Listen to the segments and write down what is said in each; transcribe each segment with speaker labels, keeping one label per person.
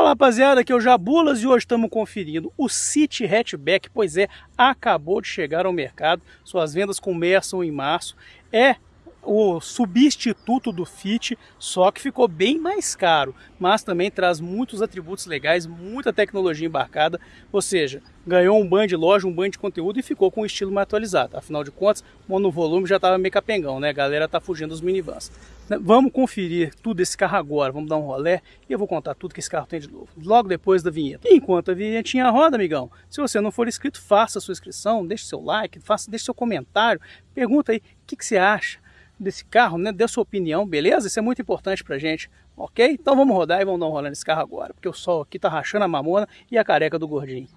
Speaker 1: Fala rapaziada, aqui é o Jabulas e hoje estamos conferindo o City Hatchback, pois é, acabou de chegar ao mercado, suas vendas começam em março, é o substituto do Fit, só que ficou bem mais caro, mas também traz muitos atributos legais, muita tecnologia embarcada, ou seja, ganhou um banho de loja, um banho de conteúdo e ficou com um estilo mais atualizado. Afinal de contas, o monovolume já estava meio capengão, né? A galera tá fugindo dos minivans. Né, vamos conferir tudo esse carro agora, vamos dar um rolé e eu vou contar tudo que esse carro tem de novo, logo depois da vinheta. Enquanto a vinhetinha roda, amigão, se você não for inscrito, faça sua inscrição, deixe seu like, faça, deixe seu comentário, pergunta aí o que, que você acha desse carro, né? Dê sua opinião, beleza? Isso é muito importante pra gente, ok? Então vamos rodar e vamos dar um rolê nesse carro agora, porque o sol aqui tá rachando a mamona e a careca do gordinho.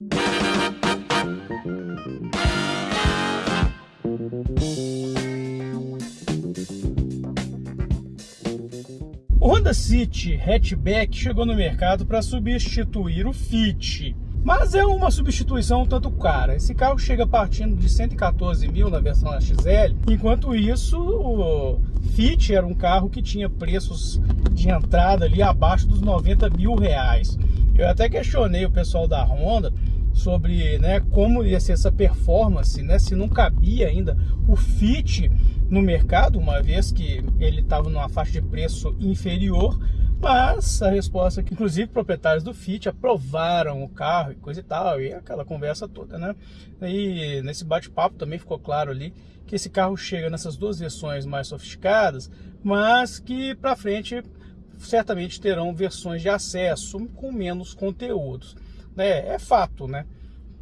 Speaker 1: O Honda City Hatchback chegou no mercado para substituir o Fit. Mas é uma substituição tanto cara. Esse carro chega partindo de 114 mil na versão XL, enquanto isso o Fit era um carro que tinha preços de entrada ali abaixo dos 90 mil reais. Eu até questionei o pessoal da Honda sobre né, como ia ser essa performance, né, se não cabia ainda o Fit no mercado, uma vez que ele estava numa faixa de preço inferior mas a resposta é que, inclusive, proprietários do Fit aprovaram o carro e coisa e tal, e aquela conversa toda, né? E nesse bate-papo também ficou claro ali que esse carro chega nessas duas versões mais sofisticadas, mas que para frente certamente terão versões de acesso com menos conteúdos. Né? É fato, né?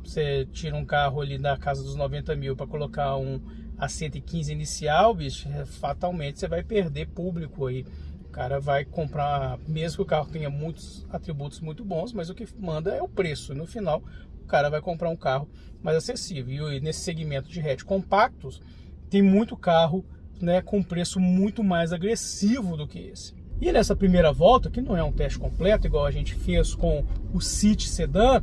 Speaker 1: Você tira um carro ali da casa dos 90 mil para colocar um a 115 inicial, bicho, fatalmente você vai perder público aí o cara vai comprar, mesmo que o carro tenha muitos atributos muito bons, mas o que manda é o preço. No final, o cara vai comprar um carro mais acessível. E nesse segmento de hatch compactos, tem muito carro né, com preço muito mais agressivo do que esse. E nessa primeira volta, que não é um teste completo, igual a gente fez com o City Sedan,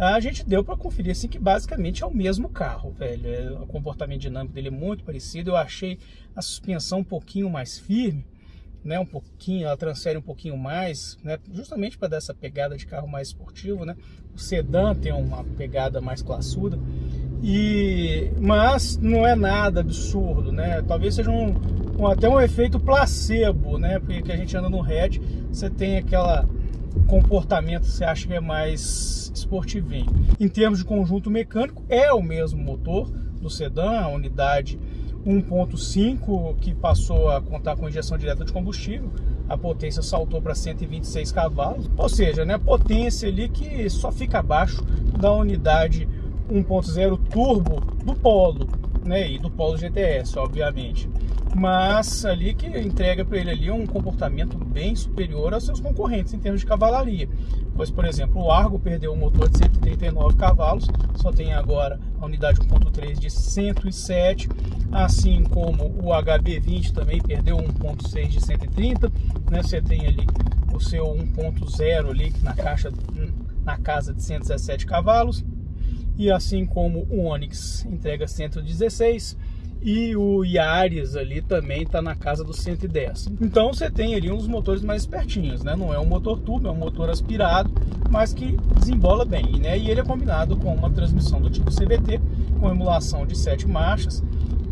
Speaker 1: a gente deu para conferir assim que basicamente é o mesmo carro, velho. É, o comportamento dinâmico dele é muito parecido. Eu achei a suspensão um pouquinho mais firme, né, um pouquinho, ela transfere um pouquinho mais, né, justamente para dar essa pegada de carro mais esportivo, né? O sedã tem uma pegada mais classuda. E mas não é nada absurdo, né? Talvez seja um, um até um efeito placebo, né? Porque a gente anda no hatch, você tem aquela comportamento você acha que é mais esportivinho. Em termos de conjunto mecânico, é o mesmo motor do sedã, a unidade 1.5 que passou a contar com injeção direta de combustível, a potência saltou para 126 cavalos, ou seja, né, potência ali que só fica abaixo da unidade 1.0 turbo do Polo, né, e do Polo GTS, obviamente. Mas ali que entrega para ele ali um comportamento bem superior aos seus concorrentes em termos de cavalaria. Pois, por exemplo, o Argo perdeu um motor de 139 cavalos, só tem agora a unidade 1.3 de 107, assim como o HB20 também perdeu 1.6 de 130, né? Você tem ali o seu 1.0 ali na caixa na casa de 117 cavalos, e assim como o Onix entrega 116 e o Yaris ali também está na casa dos 110. Então você tem ali uns motores mais espertinhos, né? Não é um motor turbo, é um motor aspirado, mas que desembola bem, né? E ele é combinado com uma transmissão do tipo CVT, com emulação de sete marchas,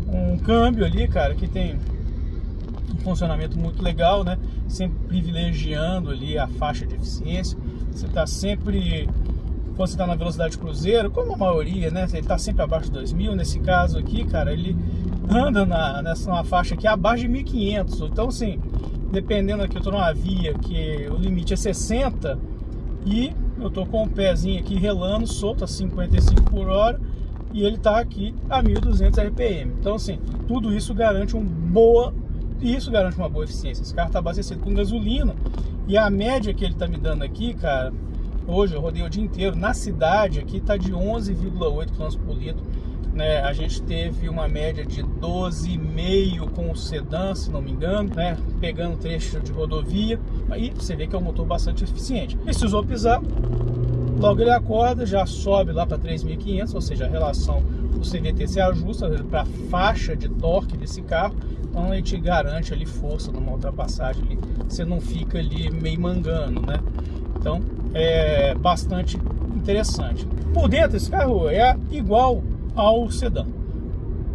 Speaker 1: um câmbio ali, cara, que tem um funcionamento muito legal, né? Sempre privilegiando ali a faixa de eficiência. Você está sempre quando você está na velocidade cruzeiro, como a maioria, né? Ele está sempre abaixo de 2000. Nesse caso aqui, cara, ele anda na, nessa uma faixa aqui abaixo de 1500. Então, assim, dependendo aqui, eu estou numa via que o limite é 60 e eu estou com o pezinho aqui relando, solto a 55 por hora e ele está aqui a 1200 RPM. Então, assim, tudo isso garante uma boa isso garante uma boa eficiência. Esse carro está abastecido com gasolina e a média que ele está me dando aqui, cara, Hoje eu rodei o dia inteiro. Na cidade aqui está de 11,8 km por litro. Né? A gente teve uma média de 12,5 com o sedã, se não me engano, né? pegando trecho de rodovia. Aí você vê que é um motor bastante eficiente. Precisou pisar, logo ele acorda, já sobe lá para 3.500, ou seja, a relação do CVT se ajusta para a faixa de torque desse carro. Então ele te garante ali força numa ultrapassagem, ali. você não fica ali meio mangando, né? Então é bastante interessante. Por dentro, esse carro é igual ao sedã.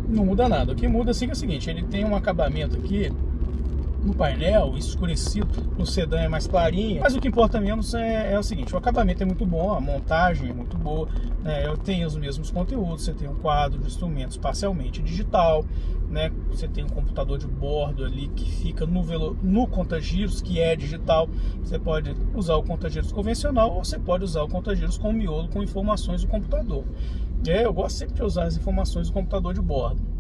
Speaker 1: Não muda nada. O que muda assim, é o seguinte, ele tem um acabamento aqui no painel, escurecido, no sedã é mais clarinho, mas o que importa menos é, é o seguinte, o acabamento é muito bom, a montagem é muito boa, né? eu tenho os mesmos conteúdos, você tem um quadro de instrumentos parcialmente digital, né? você tem um computador de bordo ali que fica no, velo, no contagiros, que é digital, você pode usar o contagiros convencional ou você pode usar o contagiros com miolo com informações do computador. É, eu gosto sempre de usar as informações do computador de bordo.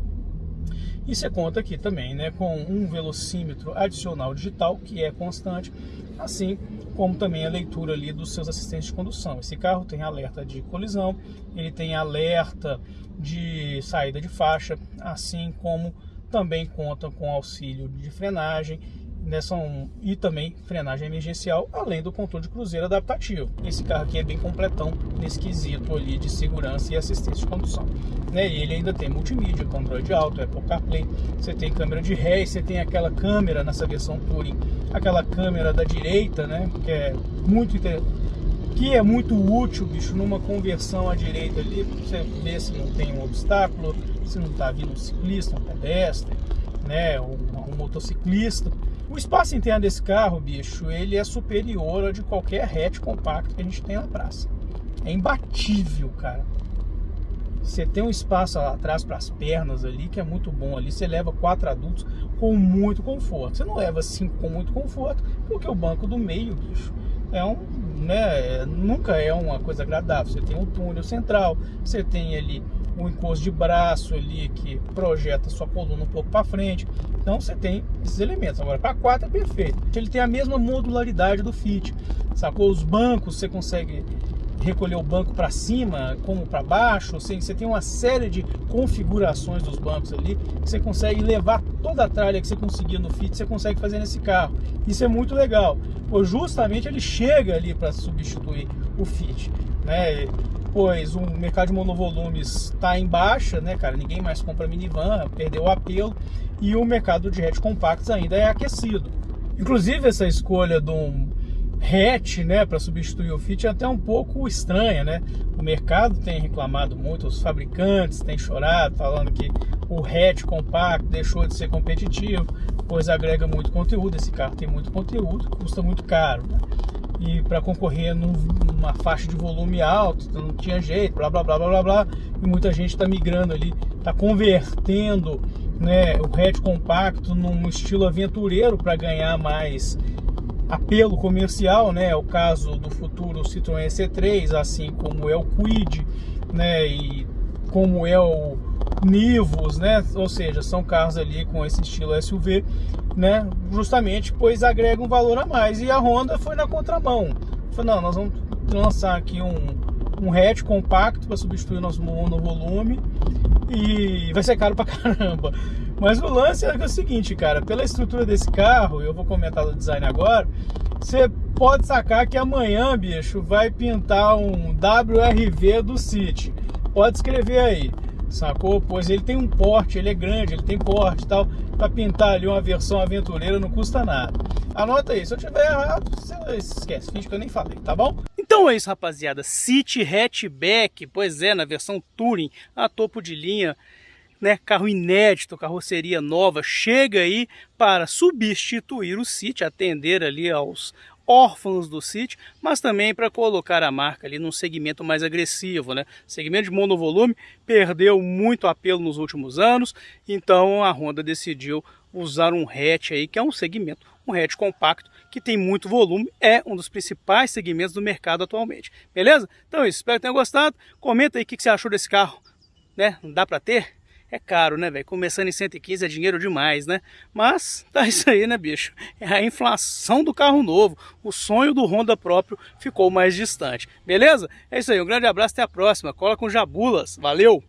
Speaker 1: E você conta aqui também né, com um velocímetro adicional digital, que é constante, assim como também a leitura ali dos seus assistentes de condução. Esse carro tem alerta de colisão, ele tem alerta de saída de faixa, assim como também conta com auxílio de frenagem nessa um, e também frenagem emergencial, além do controle de cruzeiro adaptativo. Esse carro aqui é bem completão nesse quesito ali de segurança e assistência de condução. Né? E ele ainda tem multimídia, controle de auto, Apple CarPlay, você tem câmera de ré, você tem aquela câmera nessa versão Touring, aquela câmera da direita, né? que é muito que é muito útil, bicho, numa conversão à direita ali, você ver se não tem um obstáculo, se não está vindo um ciclista, um pedestre, né, um, um motociclista. O espaço interno desse carro, bicho, ele é superior ao de qualquer hatch compacto que a gente tem na praça. É imbatível, cara. Você tem um espaço lá atrás para as pernas ali, que é muito bom ali. Você leva quatro adultos com muito conforto. Você não leva cinco com muito conforto, porque o banco do meio, bicho, é um, né, nunca é uma coisa agradável. Você tem um túnel central, você tem ali um encosto de braço ali que projeta sua coluna um pouco para frente. Então você tem esses elementos. Agora, para 4 é perfeito. Ele tem a mesma modularidade do Fit. Sacou? Os bancos você consegue recolher o banco para cima como para baixo, você, você tem uma série de configurações dos bancos ali, você consegue levar toda a tralha que você conseguia no Fit, você consegue fazer nesse carro. Isso é muito legal, pois justamente ele chega ali para substituir o Fit, né? Pois o mercado de monovolumes está em baixa, né, cara? Ninguém mais compra minivan, perdeu o apelo e o mercado de hatch compactos ainda é aquecido. Inclusive essa escolha de um hatch, né, para substituir o Fit é até um pouco estranha, né? O mercado tem reclamado muito, os fabricantes têm chorado, falando que o hatch compacto deixou de ser competitivo, pois agrega muito conteúdo. Esse carro tem muito conteúdo, custa muito caro. Né? E para concorrer num, numa faixa de volume alto, então não tinha jeito, blá blá blá blá blá, blá e muita gente está migrando ali, está convertendo né, o hatch compacto num estilo aventureiro para ganhar mais apelo comercial, né? É o caso do futuro Citroën C3, assim como é o Quid, né? E como é o Nivus, né? Ou seja, são carros ali com esse estilo SUV, né? Justamente pois agrega um valor a mais. E a Honda foi na contramão. Falou, não, nós vamos lançar aqui um, um hatch compacto para substituir o nosso monovolume e vai ser caro pra caramba. Mas o lance é, o seguinte, cara, pela estrutura desse carro, eu vou comentar do design agora, você pode sacar que amanhã, bicho, vai pintar um WRV do City. Pode escrever aí sacou? Pois ele tem um porte, ele é grande, ele tem porte e tal. Para pintar ali uma versão aventureira não custa nada. Anota aí, se eu tiver errado, você esquece, finge que eu nem falei, tá bom? Então é isso, rapaziada. City Hatchback, pois é, na versão Touring, a topo de linha. Né, carro inédito, carroceria nova, chega aí para substituir o City, atender ali aos, órfãos do City, mas também para colocar a marca ali num segmento mais agressivo, né? segmento de monovolume perdeu muito apelo nos últimos anos, então a Honda decidiu usar um hatch aí, que é um segmento, um hatch compacto, que tem muito volume, é um dos principais segmentos do mercado atualmente. Beleza? Então isso, espero que tenham gostado. Comenta aí o que você achou desse carro, né? Não dá para ter? É caro, né, velho? Começando em 115 é dinheiro demais, né? Mas tá isso aí, né, bicho? É a inflação do carro novo. O sonho do Honda próprio ficou mais distante. Beleza? É isso aí. Um grande abraço, até a próxima. Cola com jabulas. Valeu!